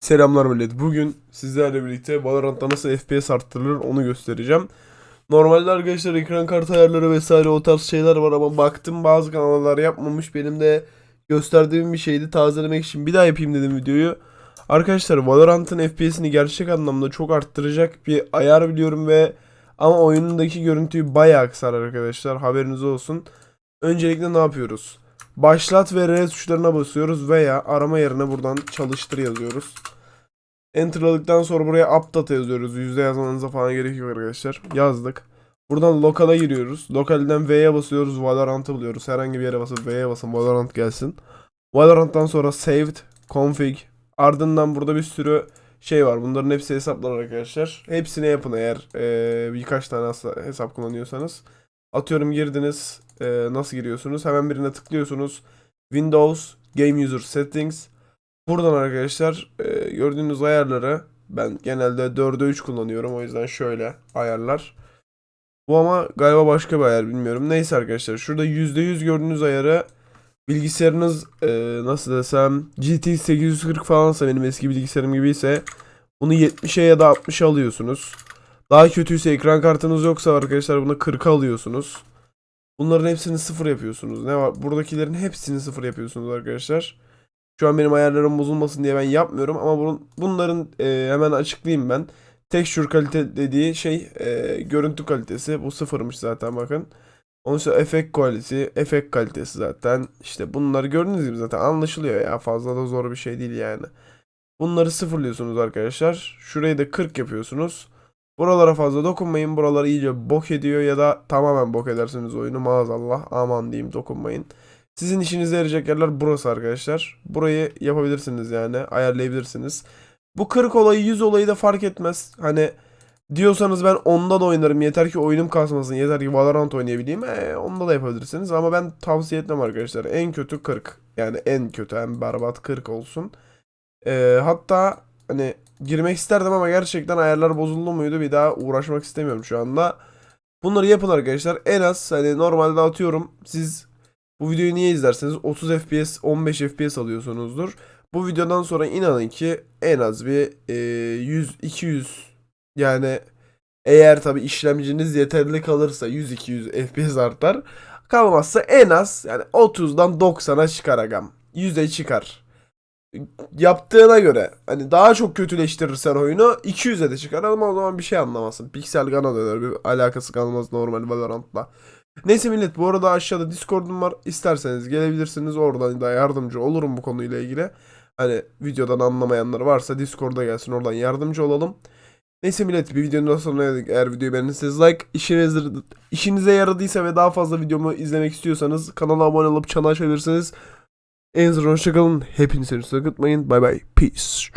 Selamlar millet. Bugün sizlerle birlikte Valorant'ta nasıl FPS arttırılır onu göstereceğim. Normalde arkadaşlar ekran kartı ayarları vesaire o tarz şeyler var ama baktım bazı kanallar yapmamış. Benim de gösterdiğim bir şeydi. Tazelemek için bir daha yapayım dedim videoyu. Arkadaşlar Valorant'ın FPS'ini gerçek anlamda çok arttıracak bir ayar biliyorum ve ama oyunundaki görüntüyü bayağı kısar arkadaşlar. Haberiniz olsun. Öncelikle ne yapıyoruz? Başlat ve R tuşlarına basıyoruz veya arama yerine buradan çalıştır yazıyoruz. Enter'ladıktan sonra buraya update yazıyoruz. Yüzde yazmanıza falan gerek yok arkadaşlar. Yazdık. Buradan lokal'a giriyoruz. Lokalden V'ye basıyoruz. Valorant'ı buluyoruz. Herhangi bir yere basıp V'ye basın. Valorant gelsin. Valorant'tan sonra saved, config. Ardından burada bir sürü şey var. Bunların hepsi hesaplar arkadaşlar. Hepsini yapın eğer eee, birkaç tane hesa- hesap kullanıyorsanız. Atıyorum girdiniz. Eee, nasıl giriyorsunuz? Hemen birine tıklıyorsunuz. Windows, Game User Settings. Buradan arkadaşlar eee, gördüğünüz ayarları ben genelde 4'e 3 kullanıyorum. O yüzden şöyle ayarlar. Bu ama galiba başka bir ayar bilmiyorum. Neyse arkadaşlar şurada %100 gördüğünüz ayarı bilgisayarınız eee, nasıl desem GTX 840 falansa benim eski bilgisayarım gibiyse bunu 70'e ya da 60'a alıyorsunuz. Daha kötüyse ekran kartınız yoksa arkadaşlar bunu 40'a alıyorsunuz. Bunların hepsini sıfır yapıyorsunuz. Ne var? Buradakilerin hepsini sıfır yapıyorsunuz arkadaşlar. Şu an benim ayarlarım bozulmasın diye ben yapmıyorum ama bunun, bunların e, hemen açıklayayım ben. Texture kalite dediği şey e, görüntü kalitesi. Bu sıfırmış zaten bakın. Onun sonra efekt kalitesi, efekt kalitesi zaten. İşte bunları gördüğünüz gibi zaten anlaşılıyor ya. Fazla da zor bir şey değil yani. Bunları sıfırlıyorsunuz arkadaşlar. Şurayı da 40 yapıyorsunuz. Buralara fazla dokunmayın. Buraları iyice bok ediyor ya da tamamen bok edersiniz oyunu maazallah. Aman diyeyim dokunmayın. Sizin işinize yarayacak yerler burası arkadaşlar. Burayı yapabilirsiniz yani ayarlayabilirsiniz. Bu 40 olayı 100 olayı da fark etmez. Hani diyorsanız ben onda da oynarım. Yeter ki oyunum kasmasın. Yeter ki Valorant oynayabileyim. E, onda da yapabilirsiniz. Ama ben tavsiye etmem arkadaşlar. En kötü 40. Yani en kötü en berbat 40 olsun. E, hatta hani girmek isterdim ama gerçekten ayarlar bozuldu muydu bir daha uğraşmak istemiyorum şu anda. Bunları yapın arkadaşlar. En az hani normalde atıyorum siz bu videoyu niye izlerseniz 30 FPS 15 FPS alıyorsunuzdur. Bu videodan sonra inanın ki en az bir e, 100 200 yani eğer tabi işlemciniz yeterli kalırsa 100-200 FPS artar. Kalmazsa en az yani 30'dan 90'a çıkar agam. 100'e çıkar yaptığına göre hani daha çok kötüleştirirsen oyunu 200'e de çıkar ama o zaman bir şey anlamazsın. Pixel Gun'a döner bir alakası kalmaz normal Valorant'la. Neyse millet bu arada aşağıda Discord'um var. İsterseniz gelebilirsiniz. Oradan da yardımcı olurum bu konuyla ilgili. Hani videodan anlamayanlar varsa Discord'a gelsin oradan yardımcı olalım. Neyse millet bir videonun sonuna geldik. Eğer videoyu beğendiyseniz like, işinize, işinize yaradıysa ve daha fazla videomu izlemek istiyorsanız kanala abone olup çanı açabilirsiniz. En son hoşçakalın. Hepinizi unutmayın. Bye bye. Peace.